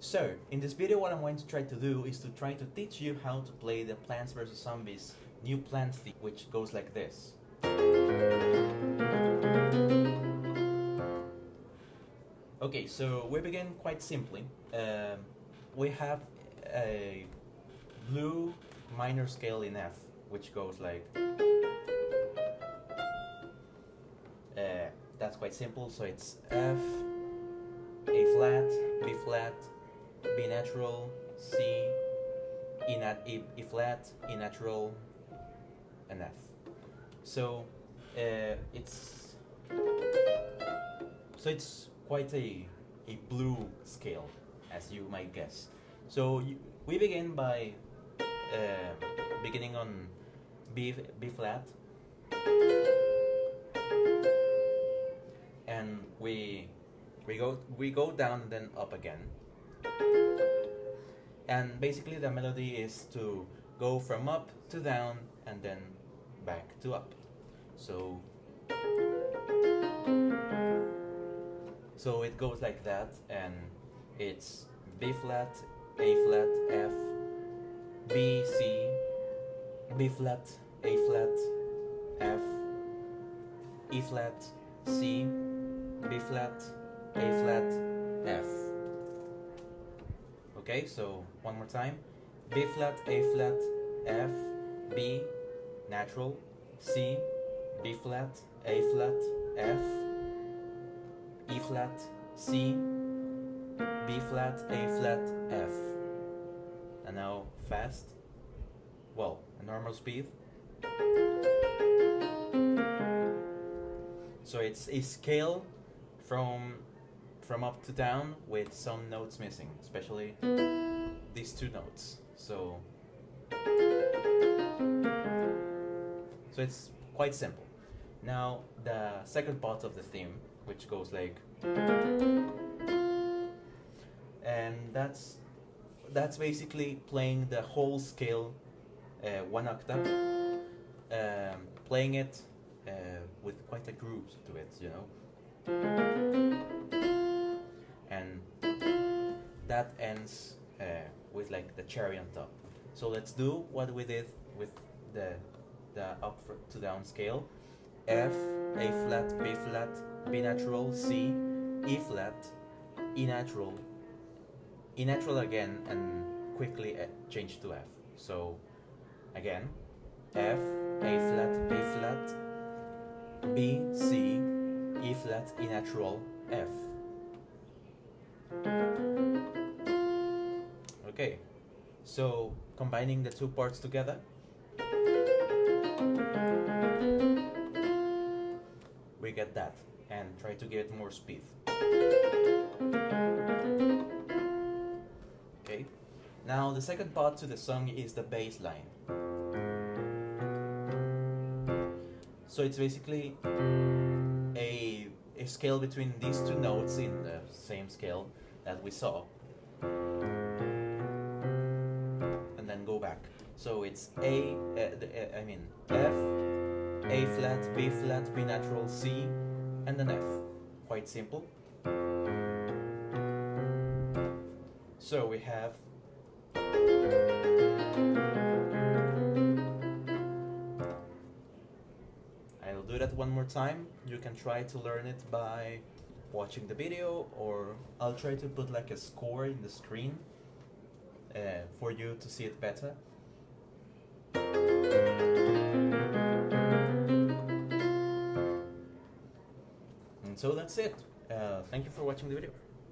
So, in this video what I'm going to try to do is to try to teach you how to play the Plants vs Zombies new plant theme, which goes like this. Okay, so we begin quite simply. Um, we have a blue minor scale in F, which goes like. Uh, that's quite simple, so it's F, A flat, B flat, B natural, C, E, nat e, e flat, E natural, and F. So uh, it's so it's quite a a blue scale, as you might guess. So you, we begin by uh, beginning on B B flat, and we we go we go down and then up again. And basically the melody is to go from up to down and then back to up. So so it goes like that and it's B flat, A flat, F, B, C, B flat, A flat, F, E flat, C, B flat, A flat, F. Okay, so one more time. B flat, A flat, F, B, natural, C, B flat, A flat, F, E flat, C, B flat, A flat, F. And now fast. Well, a normal speed. So it's a scale from from up to down with some notes missing, especially these two notes. So so it's quite simple. Now the second part of the theme, which goes like and that's that's basically playing the whole scale uh, one octave um, playing it uh, with quite a groove to it you know and that ends uh, with like the cherry on top so let's do what we did with the the up to down scale F, A flat, B flat, B natural, C, E flat, E natural, E natural again, and quickly uh, change to F. So again, F, A flat, B flat, B, C, E flat, E natural, F. Okay, so combining the two parts together. we get that and try to get more speed. Okay, now the second part to the song is the bass line. So it's basically a, a scale between these two notes in the same scale that we saw. And then go back. So it's A, uh, uh, I mean F, a flat, B flat, B natural, C, and then F. Quite simple. So we have do that one more time. You can try to learn it by watching the video or I'll try to put like a score in the screen uh, for you to see it better. And so that's it. Uh, thank you for watching the video.